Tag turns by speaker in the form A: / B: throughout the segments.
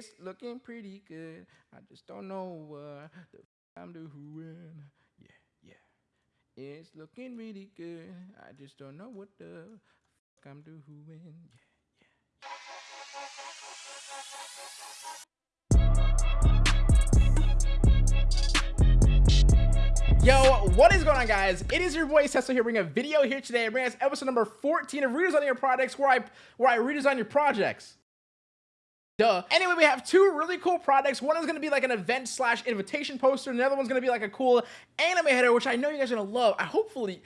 A: It's looking pretty good. I just don't know what the f- I'm doing. Yeah, yeah. It's looking really good. I just don't know what the f- I'm doing. Yeah, yeah. Yo, what is going on, guys? It is your boy Cecil here, bringing a video here today. Bringing us episode number 14 of Redesigning Your Projects, where I where I redesign your projects. Duh. Anyway, we have two really cool products. One is going to be like an event slash invitation poster. And the other one's going to be like a cool anime header, which I know you guys are going to love. I hopefully,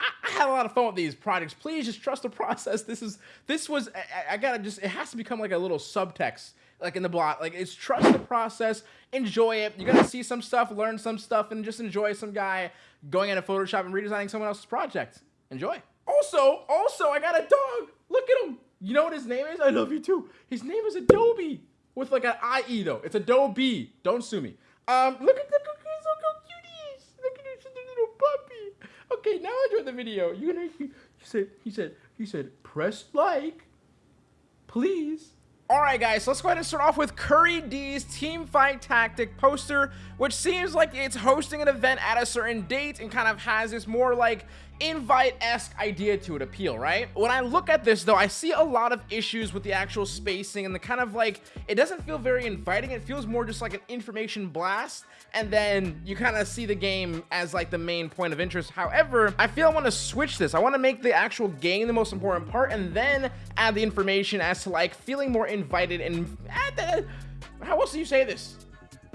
A: I, I had a lot of fun with these products. Please just trust the process. This is, this was, I, I gotta just, it has to become like a little subtext like in the block. Like it's trust the process, enjoy it. You're gonna see some stuff, learn some stuff, and just enjoy some guy going into Photoshop and redesigning someone else's project. Enjoy. Also, also, I got a dog. Look at him. You know what his name is? I love you too. His name is Adobe with like an IE though. It's Adobe. Don't sue me. Um, look at the cookies. Look how cute he is. Look at this little puppy. Okay, now enjoy the video. You're gonna. He said. He said. He said. Press like, please. All right, guys, so let's go ahead and start off with Curry D's Team Fight Tactic poster, which seems like it's hosting an event at a certain date and kind of has this more like invite-esque idea to it appeal, right? When I look at this, though, I see a lot of issues with the actual spacing and the kind of like, it doesn't feel very inviting. It feels more just like an information blast, and then you kind of see the game as like the main point of interest. However, I feel I want to switch this. I want to make the actual game the most important part, and then add the information as to like feeling more invited and eh, the, eh, how else do you say this?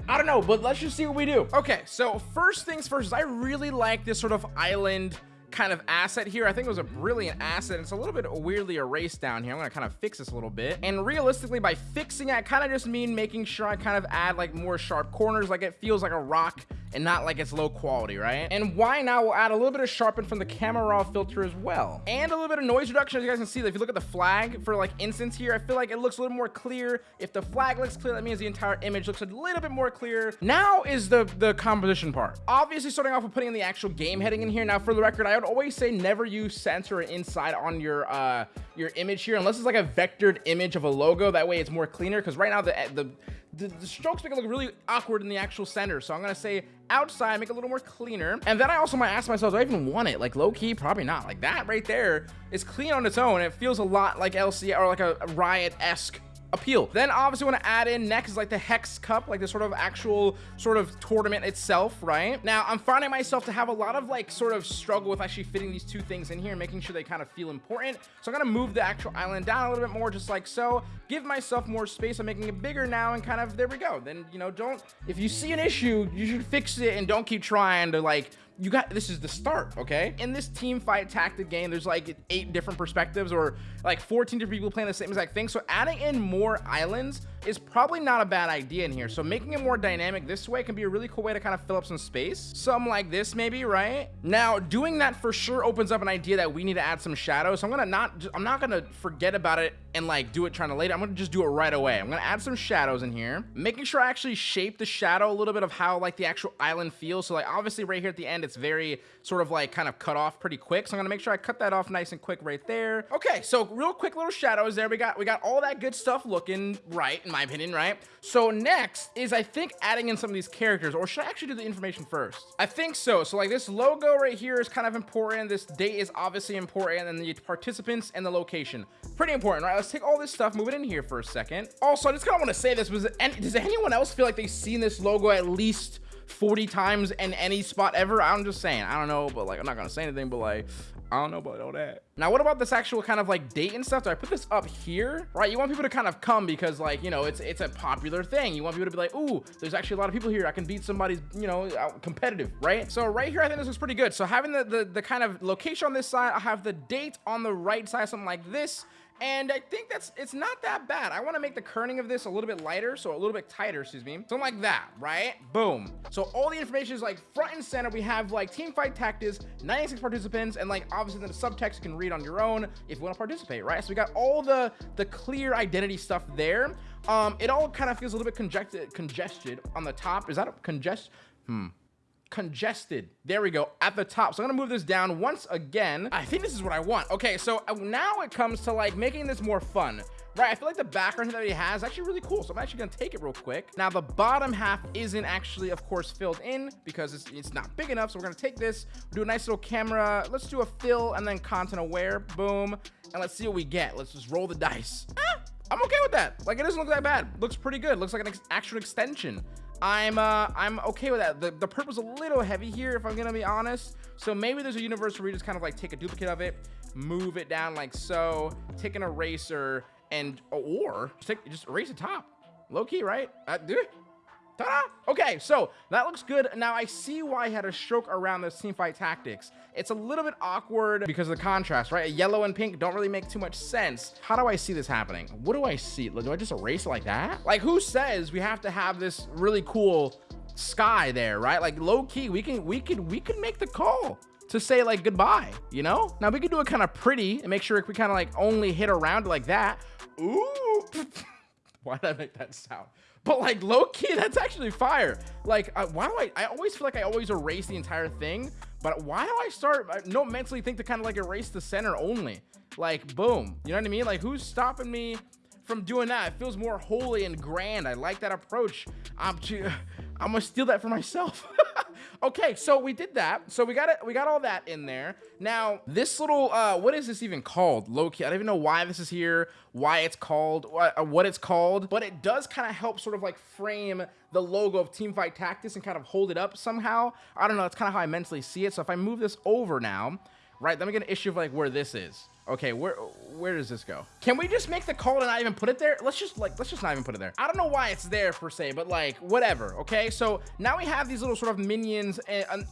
A: I don't know, but let's just see what we do. Okay, so first things first, I really like this sort of island kind of asset here. I think it was a brilliant asset. It's a little bit weirdly erased down here. I'm gonna kind of fix this a little bit. And realistically, by fixing it, I kind of just mean making sure I kind of add like more sharp corners, like it feels like a rock and not like it's low quality, right? And why now we'll add a little bit of sharpen from the camera raw filter as well. And a little bit of noise reduction, as you guys can see, if you look at the flag for like instance here, I feel like it looks a little more clear. If the flag looks clear, that means the entire image looks a little bit more clear. Now is the, the composition part. Obviously starting off with putting in the actual game heading in here. Now for the record, I would always say never use center or inside on your uh, your image here, unless it's like a vectored image of a logo. That way it's more cleaner, because right now the, the the, the, strokes make it look really awkward in the actual center. So I'm going to say outside, make it a little more cleaner. And then I also might ask myself, do I even want it? Like low key, probably not. Like that right there is clean on its own. It feels a lot like LC or like a, a Riot-esque appeal. Then obviously want to add in next is like the Hex Cup, like the sort of actual sort of tournament itself, right? Now I'm finding myself to have a lot of like sort of struggle with actually fitting these two things in here and making sure they kind of feel important. So I'm gonna move the actual island down a little bit more, just like so. Give myself more space. I'm making it bigger now and kind of there we go. Then you know, don't if you see an issue, you should fix it and don't keep trying to like you got this is the start okay? In this team fight tactic game there's like eight different perspectives or like 14 different people playing the same exact thing. So adding in more islands is probably not a bad idea in here. So making it more dynamic this way can be a really cool way to kind of fill up some space. Something like this maybe right? Now doing that for sure opens up an idea that we need to add some shadows. So i'm gonna not i'm not gonna forget about it and like do it trying to later i'm gonna just do it right away. I'm gonna add some shadows in here. Making sure i actually shape the shadow a little bit of how like the actual island feels. So like obviously right here at the end it's very sort of like kind of cut off pretty quick. So I'm gonna make sure I cut that off nice and quick right there. Okay, so real quick little shadows there. We got we got all that good stuff looking right, in my opinion, right? So next is I think adding in some of these characters, or should I actually do the information first? I think so. So like this logo right here is kind of important. This date is obviously important, and the participants and the location. Pretty important, right? Let's take all this stuff, move it in here for a second. Also, I just kind of want to say this, was does anyone else feel like they've seen this logo at least 40 times in any spot ever. I'm just saying, I don't know, but like, I'm not gonna say anything, but like, I don't know about all that. Now, what about this actual kind of like date and stuff? Do I put this up here? Right, you want people to kind of come because like, you know, it's it's a popular thing. You want people to be like, ooh, there's actually a lot of people here. I can beat somebody's, you know, competitive, right? So right here, I think this looks pretty good. So having the, the, the kind of location on this side, I have the date on the right side, something like this. And I think that's, it's not that bad. I want to make the kerning of this a little bit lighter, so a little bit tighter, excuse me. Something like that, right? Boom. So all the information is like front and center. We have like team fight tactics, 96 participants, and like obviously the subtext you can read on your own if you want to participate, right? So we got all the, the clear identity stuff there. Um, it all kind of feels a little bit congested, congested on the top. Is that a congest? Hmm. Congested. There we go, at the top. So I'm gonna move this down once again. I think this is what I want. Okay, so uh, now it comes to like making this more fun. Right, I feel like the background that he has is actually really cool, so I'm actually gonna take it real quick. Now, the bottom half isn't actually, of course, filled in because it's, it's not big enough, so we're gonna take this, do a nice little camera, let's do a fill and then content aware, boom, and let's see what we get. Let's just roll the dice. Ah, I'm okay with that. Like, it doesn't look that bad. Looks pretty good. Looks like an ex actual extension. I'm uh I'm okay with that. The the purple's a little heavy here if I'm gonna be honest. So maybe there's a universe where you just kind of like take a duplicate of it, move it down like so, take an eraser, and or just, take, just erase the top. Low key, right? Uh, it. Ta-da! Okay, so that looks good. Now I see why I had a stroke around this team fight tactics. It's a little bit awkward because of the contrast, right? Yellow and pink don't really make too much sense. How do I see this happening? What do I see? Do I just erase it like that? Like who says we have to have this really cool sky there, right? Like low key, we can we can we can make the call to say like goodbye, you know? Now we can do it kind of pretty and make sure we kind of like only hit around like that. Ooh. Why did I make that sound? But like low key, that's actually fire. Like, uh, why do I, I always feel like I always erase the entire thing, but why do I start, I don't mentally think to kind of like erase the center only? Like, boom, you know what I mean? Like who's stopping me from doing that? It feels more holy and grand. I like that approach. I'm, I'm gonna steal that for myself. okay, so we did that. So we got it. We got all that in there. Now, this little, uh, what is this even called? Low-key. I don't even know why this is here, why it's called, what, uh, what it's called, but it does kind of help sort of like frame the logo of Teamfight Tactics and kind of hold it up somehow. I don't know. That's kind of how I mentally see it. So if I move this over now, right, then we get an issue of like where this is. Okay, where where does this go? Can we just make the call and not even put it there? Let's just like let's just not even put it there. I don't know why it's there per se, but like whatever. Okay, so now we have these little sort of minions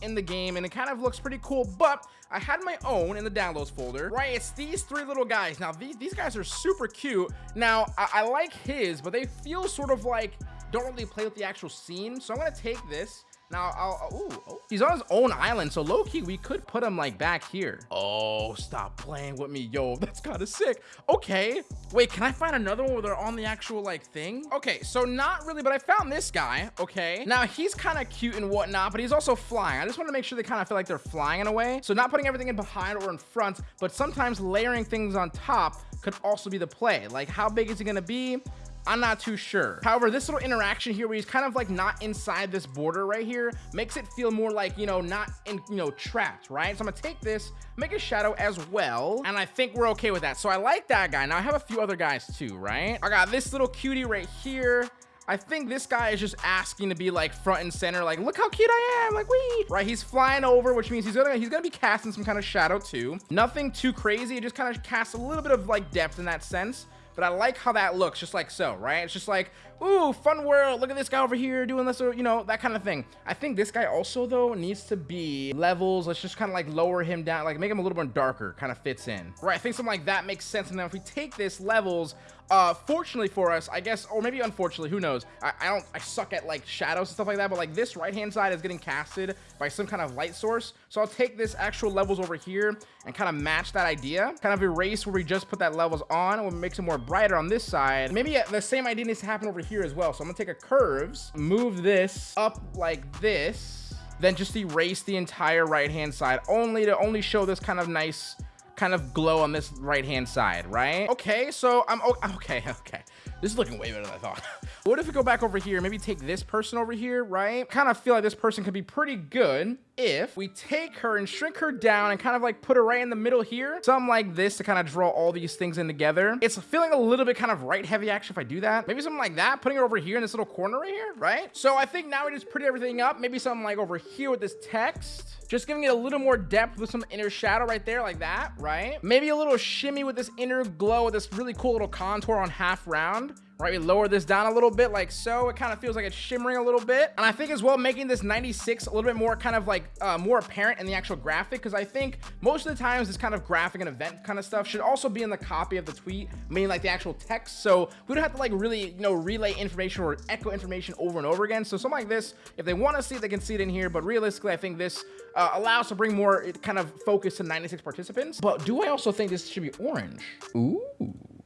A: in, the game, and it kind of looks pretty cool. But I had my own in the downloads folder. Right, it's these three little guys. Now these these guys are super cute. Now I, I like his, but they feel sort of like don't really play with the actual scene. So I'm gonna take this now, I'll, ooh, oh, he's on his own island, so low-key, we could put him, like, back here. Oh, stop playing with me, yo. That's kind of sick. Okay. Wait, can I find another one where they're on the actual, like, thing? Okay, so not really, but I found this guy, okay? Now, he's kind of cute and whatnot, but he's also flying. I just want to make sure they kind of feel like they're flying in a way. So not putting everything in behind or in front, but sometimes layering things on top could also be the play. Like, how big is it going to be? I'm not too sure. However, this little interaction here where he's kind of like not inside this border right here makes it feel more like, you know, not in, you know, trapped, right? So I'm gonna take this, make a shadow as well. And I think we're okay with that. So I like that guy. Now I have a few other guys too, right? I got this little cutie right here. I think this guy is just asking to be like front and center, like, look how cute I am, like, we right? He's flying over, which means he's gonna he's gonna be casting some kind of shadow too. Nothing too crazy, it just kind of casts a little bit of like depth in that sense but I like how that looks, just like so, right? It's just like, ooh, fun world. Look at this guy over here doing this, or, you know, that kind of thing. I think this guy also, though, needs to be levels. Let's just kind of like lower him down, like make him a little bit darker, kind of fits in. Right, I think something like that makes sense. And then if we take this levels, uh, fortunately for us, I guess, or maybe unfortunately, who knows? I, I don't, I suck at like shadows and stuff like that, but like this right-hand side is getting casted by some kind of light source. So I'll take this actual levels over here and kind of match that idea, kind of erase where we just put that levels on, and makes it more brighter on this side. Maybe the same idea needs to happen over here as well. So I'm gonna take a curves, move this up like this, then just erase the entire right-hand side, only to only show this kind of nice kind of glow on this right hand side, right? Okay, so I'm okay, okay. This is looking way better than I thought. what if we go back over here, maybe take this person over here, right? Kind of feel like this person could be pretty good if we take her and shrink her down and kind of like put her right in the middle here. Something like this to kind of draw all these things in together. It's feeling a little bit kind of right heavy action if I do that. Maybe something like that, putting her over here in this little corner right here, right? So I think now we just pretty everything up. Maybe something like over here with this text. Just giving it a little more depth with some inner shadow right there like that, right? Maybe a little shimmy with this inner glow with this really cool little contour on half round right? We lower this down a little bit like so. It kind of feels like it's shimmering a little bit. And I think as well, making this 96 a little bit more kind of like uh, more apparent in the actual graphic, because I think most of the times this kind of graphic and event kind of stuff should also be in the copy of the tweet, meaning like the actual text. So we don't have to like really, you know, relay information or echo information over and over again. So something like this, if they want to see it, they can see it in here. But realistically, I think this uh, allows to bring more kind of focus to 96 participants. But do I also think this should be orange? Ooh,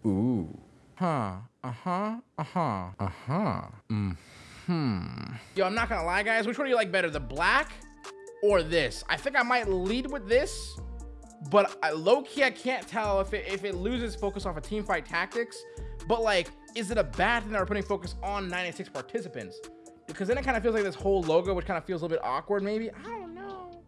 A: ooh. Huh. Uh-huh. Uh-huh. Uh-huh. Mm-hmm. Yo, I'm not gonna lie, guys. Which one do you like better? The black or this. I think I might lead with this, but I, low key, I can't tell if it, if it loses focus off of team fight tactics. But like, is it a bad thing that we're putting focus on 96 participants? Because then it kind of feels like this whole logo, which kind of feels a little bit awkward, maybe. I don't.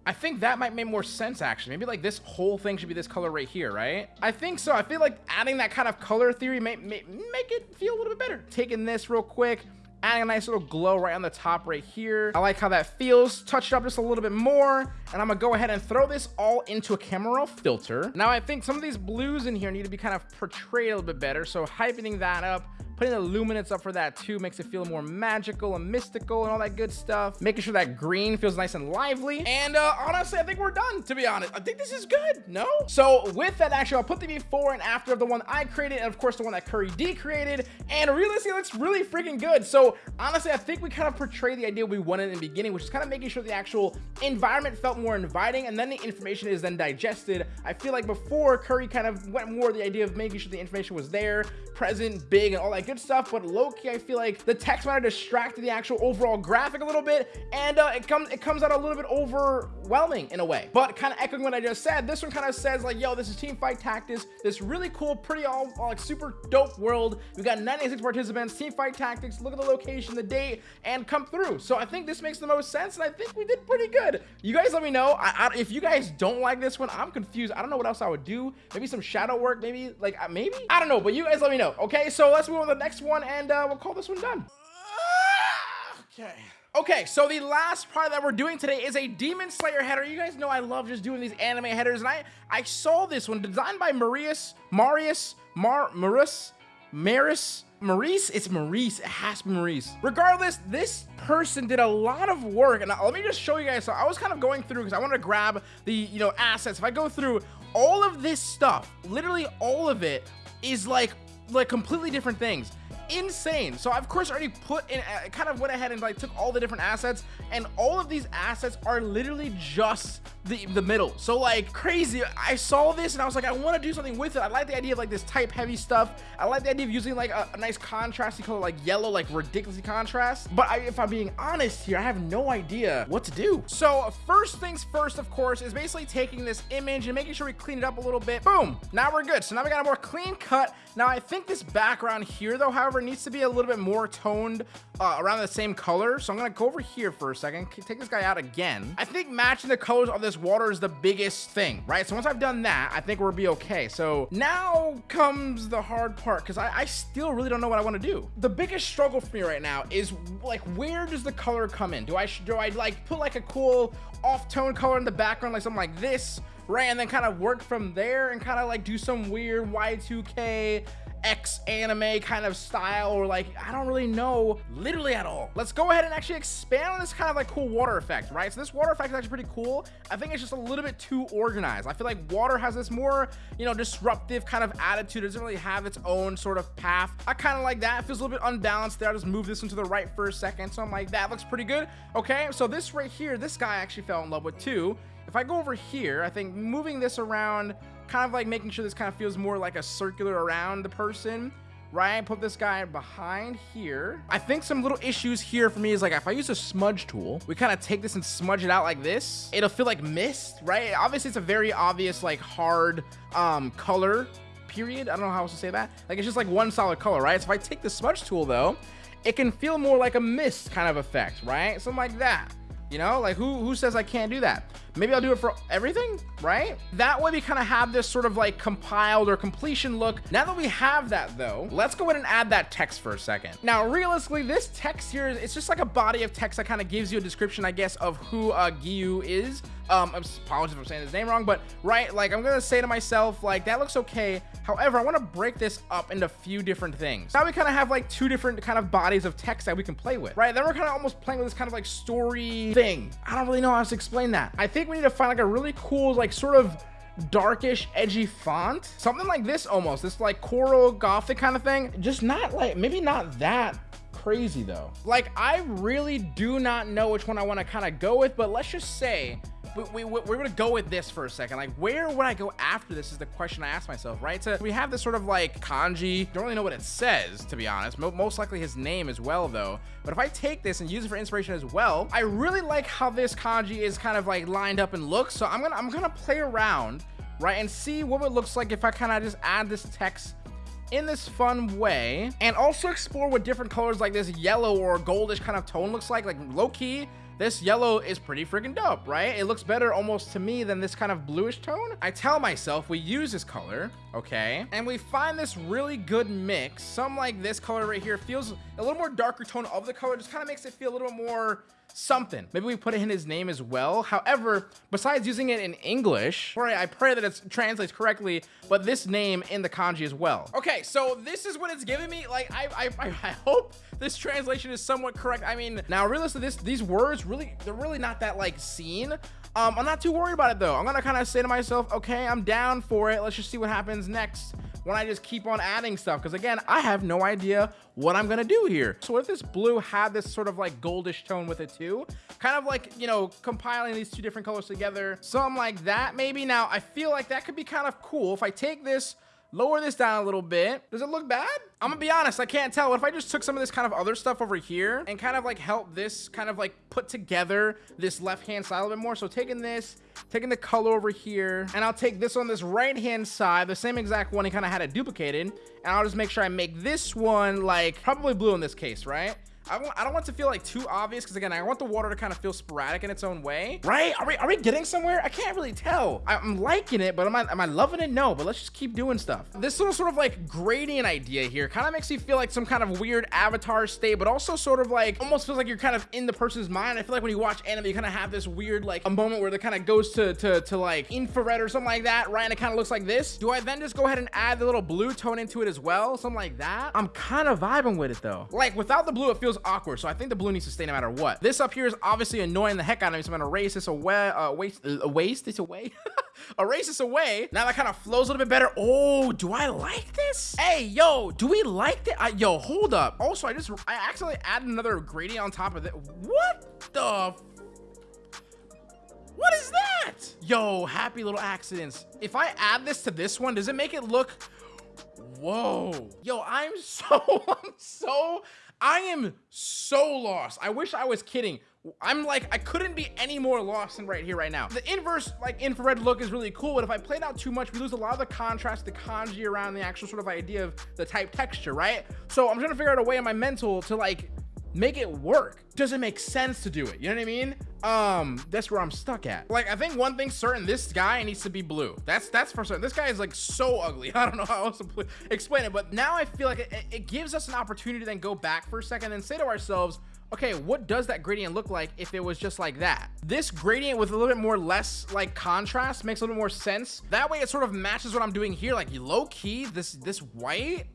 A: I think that might make more sense, actually. Maybe like this whole thing should be this color right here, right? I think so. I feel like adding that kind of color theory may, may make it feel a little bit better. Taking this real quick, adding a nice little glow right on the top right here. I like how that feels. Touch it up just a little bit more. And I'm gonna go ahead and throw this all into a camera raw filter. Now I think some of these blues in here need to be kind of portrayed a little bit better. So heightening that up, Putting the luminance up for that too makes it feel more magical and mystical and all that good stuff. Making sure that green feels nice and lively. And uh, honestly, I think we're done, to be honest. I think this is good, no? So with that, actually, I'll put the before and after of the one I created and of course the one that Curry D created. And realistically, it looks really freaking good. So honestly, I think we kind of portray the idea we wanted in the beginning, which is kind of making sure the actual environment felt more inviting and then the information is then digested. I feel like before Curry kind of went more the idea of making sure the information was there, present, big, and all that good stuff, but low-key, I feel like the text might have distracted the actual overall graphic a little bit, and uh, it comes it comes out a little bit overwhelming in a way. But kind of echoing what I just said, this one kind of says like, yo, this is Team Fight Tactics, this really cool, pretty all, like super dope world. We got 96 participants, Team Fight Tactics, look at the location, the date, and come through. So I think this makes the most sense, and I think we did pretty good. You guys let me know. I, I, if you guys don't like this one, I'm confused. I don't know what else I would do. Maybe some shadow work, maybe like uh, maybe? I don't know, but you guys let me know. Okay, so let's move on to the next one and uh, we'll call this one done. Okay. Okay, so the last part that we're doing today is a Demon Slayer header. You guys know I love just doing these anime headers, and I, I saw this one designed by Marius, Marius, Mar, Maris, Maris, Maurice? It's Maurice. It has to be Maurice. Regardless, this person did a lot of work. And let me just show you guys. So I was kind of going through because I wanted to grab the, you know, assets. If I go through all of this stuff, literally all of it is like like completely different things insane. So I, of course already put in uh, kind of went ahead and like took all the different assets and all of these assets are literally just the the middle. So like crazy. I saw this and i was like i want to do something with it. I like the idea of like this type heavy stuff. I like the idea of using like a, a nice contrasty color like yellow like ridiculously contrast. But I, if i'm being honest here i have no idea what to do. So first things first of course is basically taking this image and making sure we clean it up a little bit. Boom. Now we're good. So now we got a more clean cut. Now i think this background here though however needs to be a little bit more toned uh, around the same color. So I'm going to go over here for a second, take this guy out again. I think matching the colors of this water is the biggest thing, right? So once I've done that, I think we'll be okay. So now comes the hard part because I, I still really don't know what I want to do. The biggest struggle for me right now is like, where does the color come in? Do I, do I like put like a cool off tone color in the background, like something like this? right? And then kind of work from there and kind of like do some weird Y2K X anime kind of style or like, I don't really know literally at all. Let's go ahead and actually expand on this kind of like cool water effect, right? So this water effect is actually pretty cool. I think it's just a little bit too organized. I feel like water has this more, you know, disruptive kind of attitude. It doesn't really have its own sort of path. I kind of like that. It feels a little bit unbalanced there. I just move this into the right for a second. So I'm like, that looks pretty good. Okay, so this right here, this guy actually fell in love with too. If I go over here, I think moving this around kind of like making sure this kind of feels more like a circular around the person right? Put this guy behind here. I think some little issues here for me is like if I use a smudge tool, we kind of take this and smudge it out like this. It'll feel like mist, right? Obviously, it's a very obvious like hard um, color period. I don't know how else to say that. Like it's just like one solid color, right? So if I take the smudge tool though, it can feel more like a mist kind of effect, right? Something like that. You know, like who who says I can't do that? Maybe I'll do it for everything, right? That way we kind of have this sort of like compiled or completion look. Now that we have that though, let's go ahead and add that text for a second. Now, realistically, this text here, it's just like a body of text that kind of gives you a description, I guess, of who uh, Giyu is. Um, apologies if I'm saying his name wrong, but right, like I'm gonna say to myself, like that looks okay. However, I want to break this up into a few different things. Now we kind of have like two different kind of bodies of text that we can play with, right? Then we're kind of almost playing with this kind of like story thing. I don't really know how to explain that. I think we need to find like a really cool, like sort of darkish edgy font. Something like this almost. This like coral gothic kind of thing. Just not like maybe not that crazy though. Like i really do not know which one i want to kind of go with but let's just say we, we, we're gonna go with this for a second. Like, where would I go after this is the question I ask myself, right? So we have this sort of like kanji. Don't really know what it says, to be honest. Most likely his name as well, though. But if I take this and use it for inspiration as well, I really like how this kanji is kind of like lined up and looks. So I'm gonna I'm gonna play around, right, and see what it looks like if I kind of just add this text in this fun way and also explore what different colors like this yellow or goldish kind of tone looks like like low key this yellow is pretty freaking dope, right? It looks better almost to me than this kind of bluish tone. I tell myself we use this color, okay? And we find this really good mix. Some like this color right here feels a little more darker tone of the color, just kind of makes it feel a little bit more something. Maybe we put it in his name as well. However, besides using it in English, I pray that it translates correctly, but this name in the kanji as well. Okay, so this is what it's giving me. Like, I, I, I hope this translation is somewhat correct. I mean, now realistically, this these words really, they're really not that like seen. Um, I'm not too worried about it though. I'm gonna kind of say to myself, okay, I'm down for it. Let's just see what happens next when I just keep on adding stuff. Because again, I have no idea what I'm gonna do here. So what if this blue had this sort of like goldish tone with it too, kind of like, you know, compiling these two different colors together, something like that maybe. Now, I feel like that could be kind of cool if I take this, lower this down a little bit. Does it look bad? I'm gonna be honest, I can't tell. What if I just took some of this kind of other stuff over here and kind of like help this kind of like put together this left-hand side a little bit more? So taking this, taking the color over here, and I'll take this on this right-hand side, the same exact one he kind of had it duplicated, and I'll just make sure I make this one like probably blue in this case, right? I, want, I don't want to feel like too obvious because again, I want the water to kind of feel sporadic in its own way, right? Are we, are we getting somewhere? I can't really tell. I'm liking it, but am I, am I loving it? No, but let's just keep doing stuff. This little sort of like gradient idea here kind of makes me feel like some kind of weird avatar state, but also sort of like almost feels like you're kind of in the person's mind. I feel like when you watch anime, you kind of have this weird like a moment where it kind of goes to, to, to like infrared or something like that, right? And it kind of looks like this. Do I then just go ahead and add the little blue tone into it as well? Something like that. I'm kind of vibing with it though. Like without the blue, it feels awkward. So I think the blue needs to stay no matter what. This up here is obviously annoying the heck out of me. So I'm gonna erase this away, uh, waste, uh, waste this away. erase this away. Now that kind of flows a little bit better. Oh, do I like this? Hey, yo, do we like that? Yo, hold up. Also, I just, I accidentally added another gradient on top of it. What the what is that? Yo, happy little accidents. If I add this to this one, does it make it look whoa yo i'm so i'm so I am so lost. I wish I was kidding. I'm like, I couldn't be any more lost than right here, right now. The inverse, like infrared look is really cool, but if I played out too much, we lose a lot of the contrast, the kanji around the actual sort of idea of the type texture, right? So I'm trying to figure out a way in my mental to like make it work. Does it make sense to do it? You know what I mean? Um, that's where I'm stuck at. Like, I think one thing's certain, this guy needs to be blue. That's that's for certain. This guy is like so ugly. I don't know how else to explain it, but now I feel like it, it gives us an opportunity to then go back for a second and say to ourselves, okay, what does that gradient look like if it was just like that? This gradient with a little bit more less like contrast makes a little more sense. That way it sort of matches what I'm doing here. Like low key, this, this white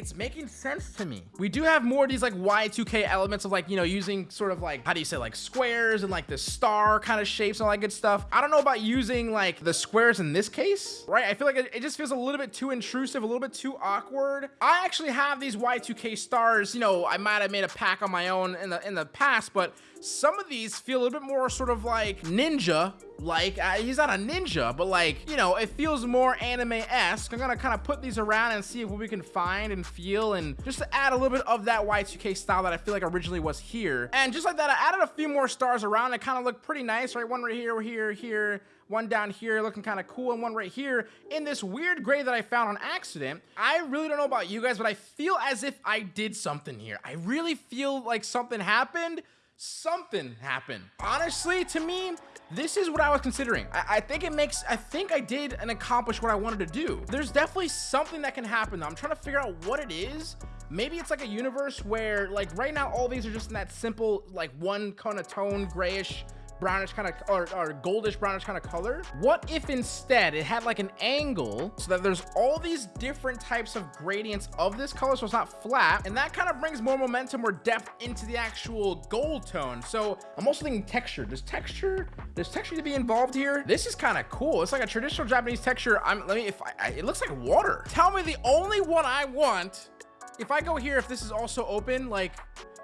A: it's making sense to me. We do have more of these like Y2K elements of like, you know, using sort of like, how do you say like squares and like the star kind of shapes and all that good stuff. I don't know about using like the squares in this case, right? I feel like it, it just feels a little bit too intrusive, a little bit too awkward. I actually have these Y2K stars, you know, I might have made a pack on my own in the in the past, but some of these feel a little bit more sort of like ninja like uh, he's not a ninja but like you know it feels more anime-esque i'm gonna kind of put these around and see what we can find and feel and just to add a little bit of that y2k style that i feel like originally was here and just like that i added a few more stars around it kind of looked pretty nice right one right here here here one down here looking kind of cool and one right here in this weird gray that I found on accident. I really don't know about you guys, but I feel as if I did something here. I really feel like something happened something happened. Honestly, to me, this is what I was considering. I, I, think it makes, I think I did and accomplished what I wanted to do. There's definitely something that can happen though. I'm trying to figure out what it is. Maybe it's like a universe where like right now, all these are just in that simple, like one kind of tone, grayish, brownish kind of or, or goldish brownish kind of color? What if instead it had like an angle so that there's all these different types of gradients of this color so it's not flat and that kind of brings more momentum or depth into the actual gold tone. So i'm also thinking texture. Does texture does texture to be involved here? This is kind of cool. It's like a traditional japanese texture. I'm let me if I, I it looks like water. Tell me the only one i want if i go here if this is also open like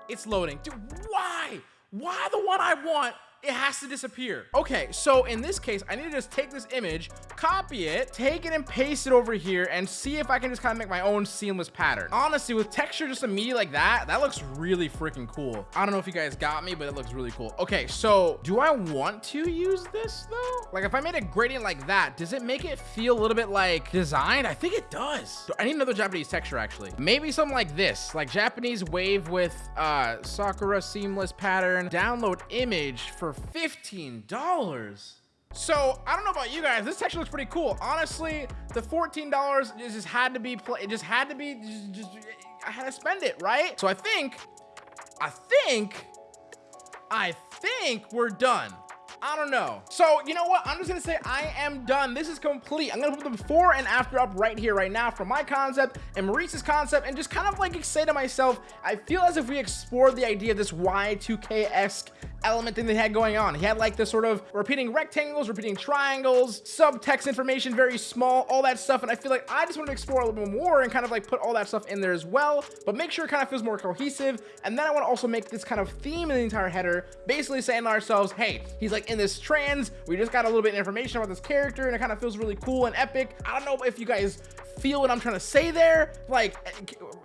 A: it's loading. Dude why? Why the one i want it has to disappear. Okay, so in this case, I need to just take this image, copy it, take it and paste it over here and see if I can just kind of make my own seamless pattern. Honestly, with texture just immediately like that, that looks really freaking cool. I don't know if you guys got me, but it looks really cool. Okay, so do I want to use this though? Like if I made a gradient like that, does it make it feel a little bit like designed? I think it does. I need another Japanese texture actually. Maybe something like this, like Japanese wave with uh, Sakura seamless pattern, download image for $15. So I don't know about you guys. This texture looks pretty cool. Honestly, the $14 just had to be. It just had to be. Just, just, I had to spend it, right? So I think, I think, I think we're done. I don't know. So, you know what? I'm just gonna say I am done. This is complete. I'm gonna put the before and after up right here, right now from my concept and Maurice's concept and just kind of like say to myself, I feel as if we explored the idea of this Y2K-esque element thing they had going on. He had like this sort of repeating rectangles, repeating triangles, subtext information, very small, all that stuff. And I feel like I just want to explore a little bit more and kind of like put all that stuff in there as well, but make sure it kind of feels more cohesive. And then I want to also make this kind of theme in the entire header, basically saying to ourselves, hey, he's like in this trans, we just got a little bit of information about this character and it kind of feels really cool and epic. I don't know if you guys feel what I'm trying to say there. Like,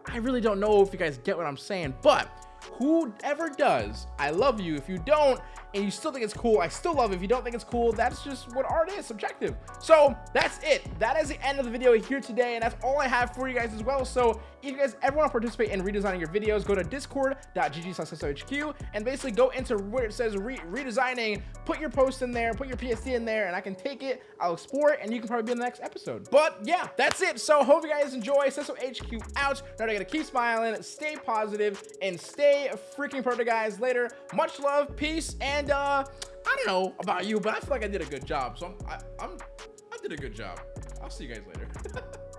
A: I really don't know if you guys get what I'm saying, but whoever does, I love you. If you don't, and you still think it's cool, I still love it. If you don't think it's cool, that's just what art is, subjective. So that's it. That is the end of the video here today, and that's all I have for you guys as well. So if you guys ever want to participate in redesigning your videos, go to discord.gg slash and basically go into where it says re redesigning, put your post in there, put your PSD in there, and I can take it, I'll explore it, and you can probably be in the next episode. But yeah, that's it. So hope you guys enjoy. Cesso HQ out. Now I gotta keep smiling, stay positive, and stay freaking perfect, guys. Later. Much love, peace, and and uh, I don't know about you, but I feel like I did a good job. So I'm, I, I'm, I did a good job. I'll see you guys later.